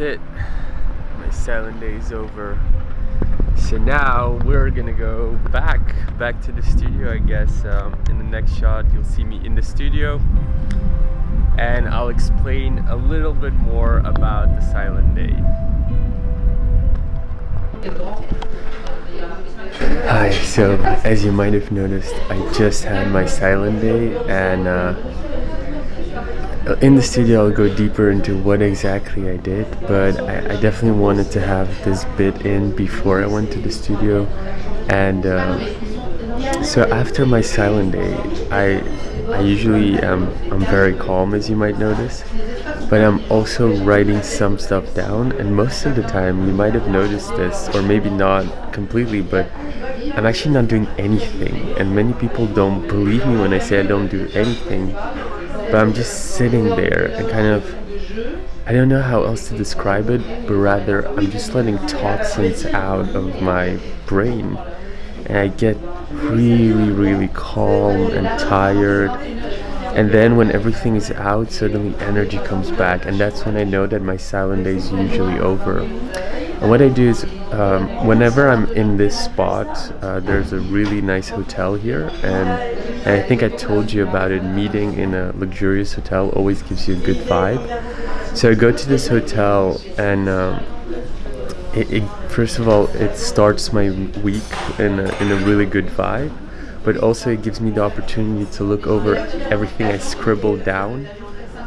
it. My silent day is over. So now we're gonna go back, back to the studio I guess. Um, in the next shot you'll see me in the studio and I'll explain a little bit more about the silent day. Hi, so as you might have noticed, I just had my silent day and uh, in the studio I'll go deeper into what exactly I did, but I, I, definitely wanted to have this bit in before I went to the studio. And uh, so after my silent day, I I usually am I'm very calm as you might notice but I'm also writing some stuff down. And most of the time you might have noticed this or maybe not completely but I'm actually not doing anything. And many people don't believe me when I say I don't do anything but I'm just sitting there and kind of I don't know how else to describe it but rather I'm just letting toxins out of my brain. And I get really really calm and tired. And then when everything is out suddenly energy comes back. And that's when I know that my silent day is usually over. And what I do is um, whenever I'm in this spot uh, there's a really nice hotel here. And, and, I think I told you about it meeting in a luxurious hotel always gives you a good vibe. So I go to this hotel and um, it, it, first of all it starts my week in a, in a really good vibe but also it gives me the opportunity to look over everything I scribbled down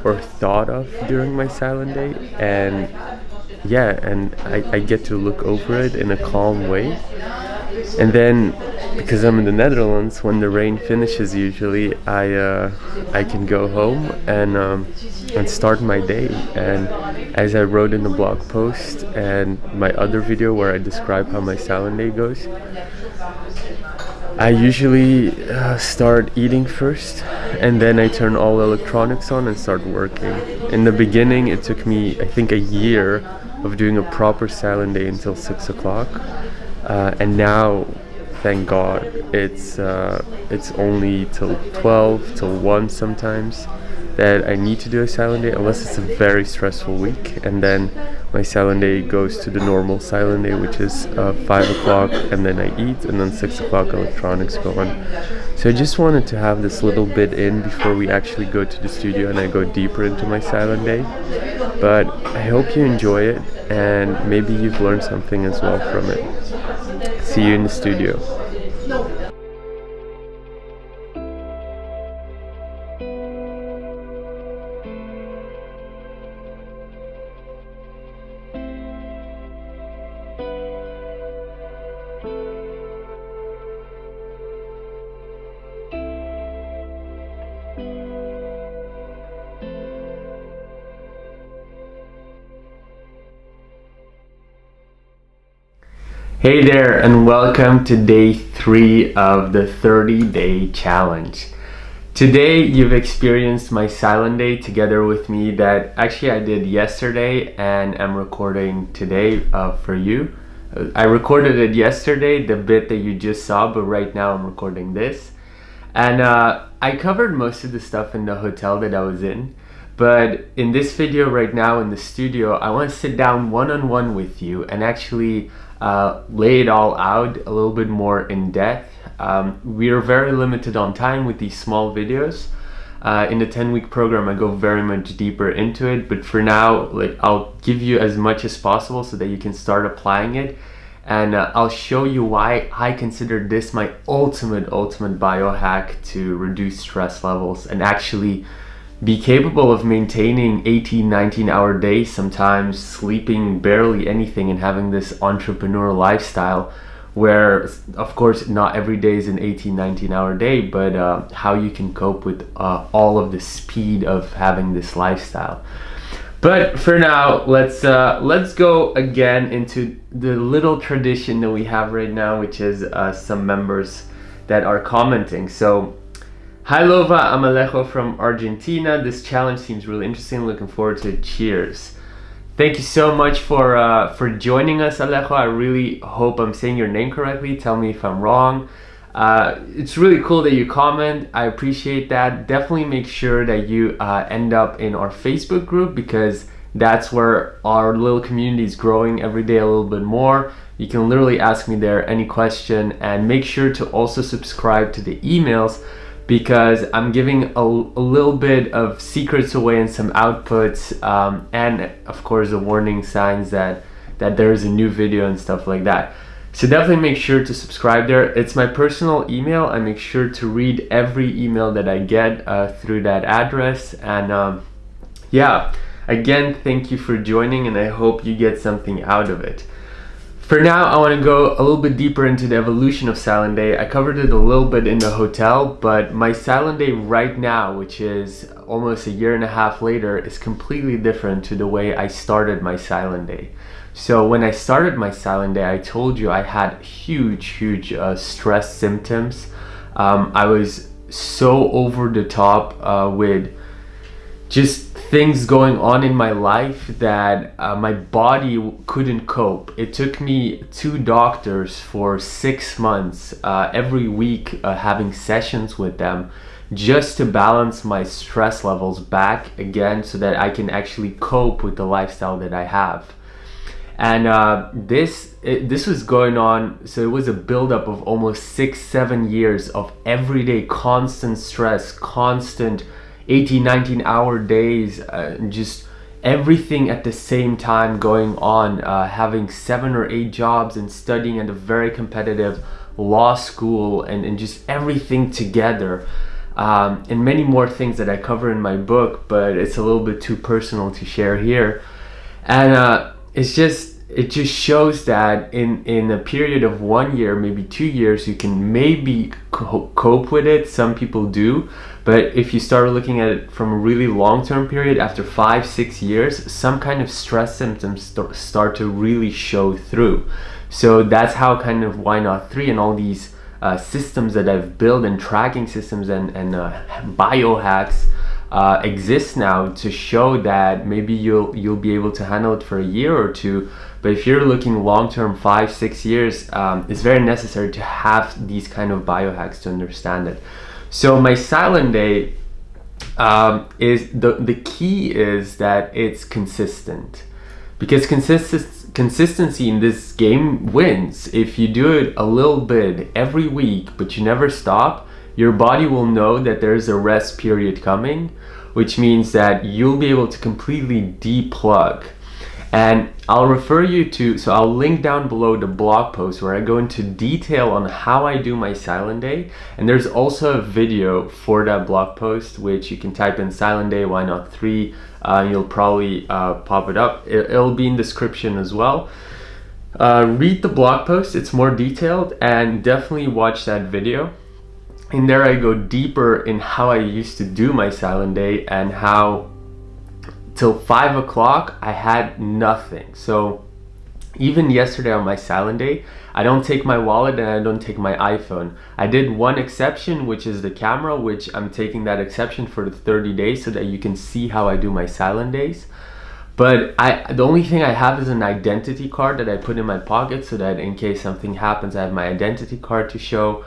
or thought of during my silent day. And yeah and I, I get to look over it in a calm way and then because I'm in the Netherlands when the rain finishes usually I uh, I can go home and um, and start my day and as I wrote in the blog post and my other video where I describe how my silent day goes I usually uh, start eating first and then I turn all electronics on and start working. In the beginning it took me I think a year of doing a proper silent day until 6 o'clock uh, and now thank god it's uh, it's only till 12 till 1 sometimes that I need to do a silent day unless it's a very stressful week and then my silent day goes to the normal silent day which is uh, 5 o'clock and then I eat and then 6 o'clock electronics go on. So I just wanted to have this little bit in before we actually go to the studio and I go deeper into my silent day. But I hope you enjoy it and maybe you've learned something as well from it. See you in the studio. Hey there and welcome to day three of the 30 day challenge. Today you've experienced my silent day together with me that actually I did yesterday and I'm recording today uh, for you. I recorded it yesterday, the bit that you just saw, but right now I'm recording this. And uh, I covered most of the stuff in the hotel that I was in. But in this video right now in the studio, I want to sit down one-on-one -on -one with you and actually uh, lay it all out a little bit more in depth. Um, we are very limited on time with these small videos. Uh, in the 10 week program I go very much deeper into it but for now like I'll give you as much as possible so that you can start applying it and uh, I'll show you why I consider this my ultimate ultimate biohack to reduce stress levels and actually be capable of maintaining 18 19 hour days sometimes sleeping barely anything and having this entrepreneur lifestyle where of course not every day is an 18 19 hour day but uh, how you can cope with uh, all of the speed of having this lifestyle. But for now let's uh, let's go again into the little tradition that we have right now which is uh, some members that are commenting. So Hi Lova, I'm Alejo from Argentina. This challenge seems really interesting. Looking forward to it. Cheers. Thank you so much for uh, for joining us, Alejo. I really hope I'm saying your name correctly. Tell me if I'm wrong. Uh, it's really cool that you comment. I appreciate that. Definitely make sure that you uh, end up in our Facebook group because That's where our little community is growing every day a little bit more. You can literally ask me there any question and make sure to also subscribe to the emails because I'm giving a, a little bit of secrets away and some outputs um, and of course the warning signs that that there is a new video and stuff like that. So definitely make sure to subscribe there. It's my personal email. I make sure to read every email that I get uh, through that address. And um, yeah, again, thank you for joining and I hope you get something out of it. For now, I want to go a little bit deeper into the evolution of Silent Day. I covered it a little bit in the hotel, but my Silent Day right now, which is almost a year and a half later, is completely different to the way I started my Silent Day. So when I started my Silent Day, I told you I had huge, huge uh, stress symptoms. Um, I was so over the top uh, with just things going on in my life that uh, my body couldn't cope. It took me two doctors for six months, uh, every week uh, having sessions with them just to balance my stress levels back again so that I can actually cope with the lifestyle that I have and uh, this it, this was going on so it was a buildup of almost six seven years of everyday constant stress constant 18 19 hour days uh, just everything at the same time going on uh, having seven or eight jobs and studying at a very competitive law school and, and just everything together. Um, and many more things that I cover in my book but it's a little bit too personal to share here. And uh, it's just it just shows that in in a period of one year maybe two years you can maybe co cope with it. Some people do. But if you start looking at it from a really long-term period after five six years some kind of stress symptoms st start to really show through. So that's how kind of why not three and all these uh, systems that I've built and tracking systems and, and uh, biohacks uh, exists now to show that maybe you'll you'll be able to handle it for a year or two but if you're looking long term five six years um, it's very necessary to have these kind of biohacks to understand it. So my silent day um, is the the key is that it's consistent. Because consist consistency in this game wins. If you do it a little bit every week but you never stop your body will know that there's a rest period coming, which means that you'll be able to completely deplug. And I'll refer you to, so I'll link down below the blog post where I go into detail on how I do my silent day. And there's also a video for that blog post, which you can type in silent day, why not three? Uh, you'll probably uh, pop it up. It, will be in description as well. Uh, read the blog post, it's more detailed and definitely watch that video in there I go deeper in how I used to do my silent day and how till five o'clock I had nothing. So even yesterday on my silent day, I don't take my wallet and I don't take my iPhone. I did one exception, which is the camera, which I'm taking that exception for the 30 days so that you can see how I do my silent days. But I, the only thing I have is an identity card that I put in my pocket so that in case something happens, I have my identity card to show.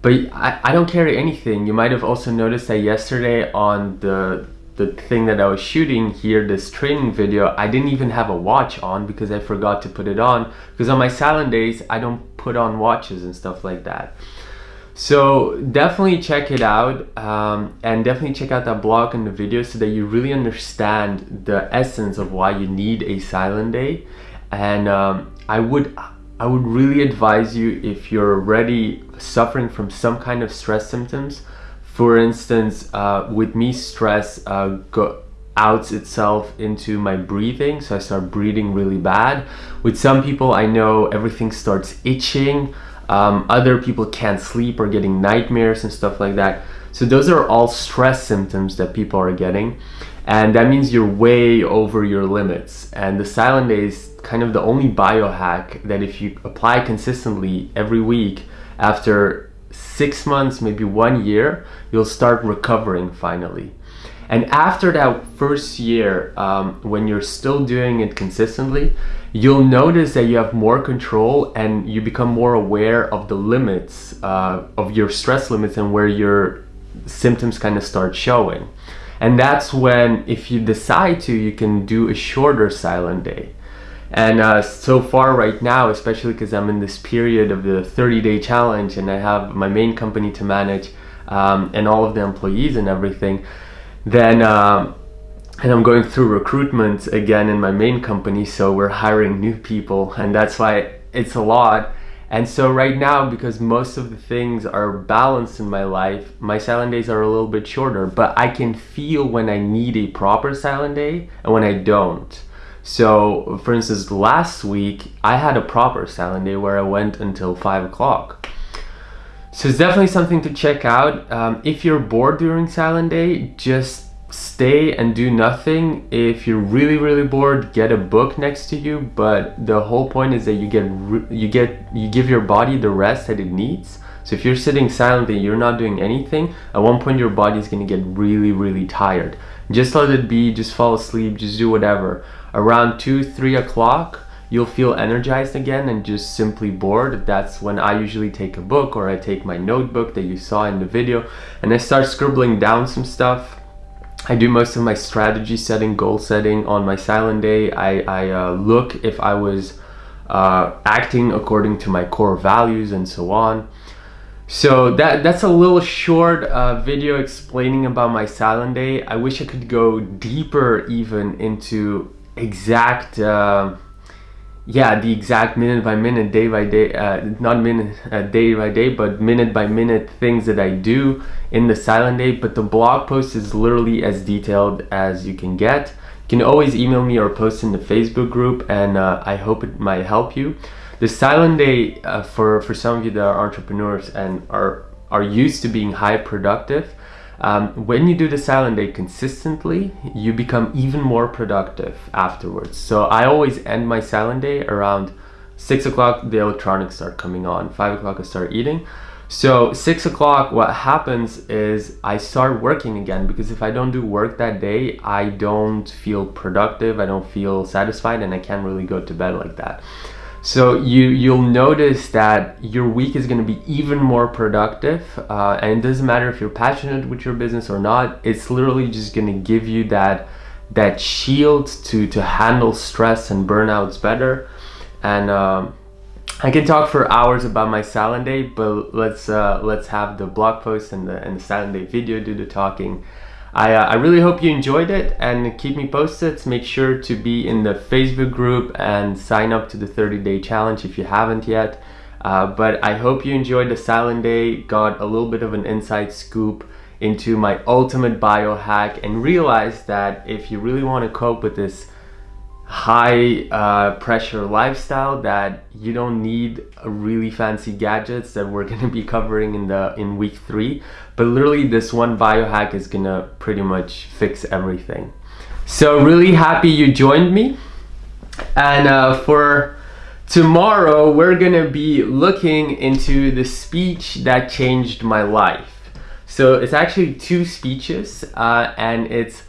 But I, I don't carry anything. You might have also noticed that yesterday on the the thing that I was shooting here, this training video, I didn't even have a watch on because I forgot to put it on. Because on my silent days, I don't put on watches and stuff like that. So definitely check it out um, and definitely check out that blog and the video so that you really understand the essence of why you need a silent day. And um, I would I would really advise you if you're already suffering from some kind of stress symptoms. For instance, uh, with me, stress uh, go outs itself into my breathing, so I start breathing really bad. With some people, I know everything starts itching. Um, other people can't sleep or getting nightmares and stuff like that. So those are all stress symptoms that people are getting. And that means you're way over your limits. And the silent days kind of the only biohack that if you apply consistently every week after six months maybe one year you'll start recovering finally and after that first year um, when you're still doing it consistently you'll notice that you have more control and you become more aware of the limits uh, of your stress limits and where your symptoms kind of start showing And that's when, if you decide to, you can do a shorter silent day. And uh, so far right now, especially because I'm in this period of the 30 day challenge and I have my main company to manage um, and all of the employees and everything, then um, and I'm going through recruitment again in my main company. So we're hiring new people and that's why it's a lot. And so right now, because most of the things are balanced in my life, my silent days are a little bit shorter, but I can feel when I need a proper silent day and when I don't. So for instance, last week I had a proper silent day where I went until five o'clock. So it's definitely something to check out. Um, if you're bored during silent day, just stay and do nothing. If you're really really bored, get a book next to you. But the whole point is that you get you get you give your body the rest that it needs. So if you're sitting silently, you're not doing anything. At one point, your body is gonna get really really tired. Just let it be. Just fall asleep. Just do whatever around 2 3 o'clock you'll feel energized again and just simply bored that's when i usually take a book or i take my notebook that you saw in the video and i start scribbling down some stuff I do most of my strategy setting, goal setting on my silent day. I, I uh, look if I was uh, acting according to my core values and so on. So that that's a little short uh, video explaining about my silent day. I wish I could go deeper even into exact uh, yeah the exact minute by minute day by day uh, not minute uh, day by day but minute by minute things that I do in the silent day. But the blog post is literally as detailed as you can get. You can always email me or post in the Facebook group and uh, I hope it might help you. The silent day uh, for for some of you that are entrepreneurs and are are used to being high productive um, when you do the silent day consistently, you become even more productive afterwards. So I always end my silent day around six o'clock, the electronics start coming on. Five o'clock, I start eating. So six o'clock, what happens is I start working again because if I don't do work that day, I don't feel productive, I don't feel satisfied, and I can't really go to bed like that. So you, you'll notice that your week is gonna be even more productive uh, and it doesn't matter if you're passionate with your business or not, it's literally just gonna give you that, that shield to, to handle stress and burnouts better. And um, I can talk for hours about my silent day, but let's, uh, let's have the blog post and the, and the silent day video do the talking. I, uh, I really hope you enjoyed it and keep me posted. Make sure to be in the Facebook group and sign up to the 30 day challenge if you haven't yet. Uh, but I hope you enjoyed the silent day, got a little bit of an inside scoop into my ultimate biohack and realized that if you really want to cope with this high uh, pressure lifestyle that you don't need really fancy gadgets that we're going to be covering in the in week three. But literally this one biohack is gonna pretty much fix everything. So really happy you joined me. And uh, for tomorrow we're gonna be looking into the speech that changed my life. So it's actually two speeches uh, and it's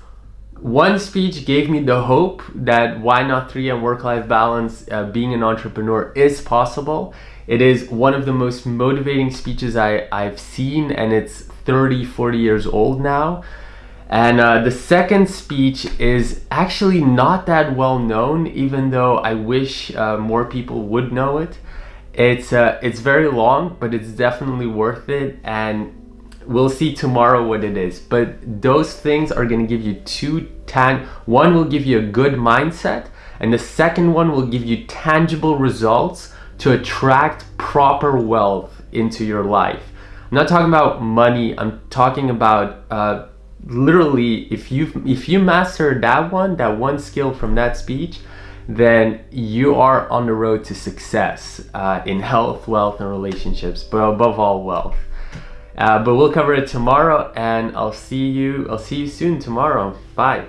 one speech gave me the hope that why not three and work-life balance, uh, being an entrepreneur is possible. It is one of the most motivating speeches I, I've seen and it's 30, 40 years old now. And uh, the second speech is actually not that well known, even though I wish uh, more people would know it. It's, uh, it's very long, but it's definitely worth it. And we'll see tomorrow what it is. But those things are going to give you two tan one will give you a good mindset and the second one will give you tangible results to attract proper wealth into your life. I'm not talking about money i'm talking about uh, literally if you if you master that one that one skill from that speech then you are on the road to success uh, in health wealth and relationships but above all wealth uh, but we'll cover it tomorrow and I'll see you I'll see you soon tomorrow. Bye.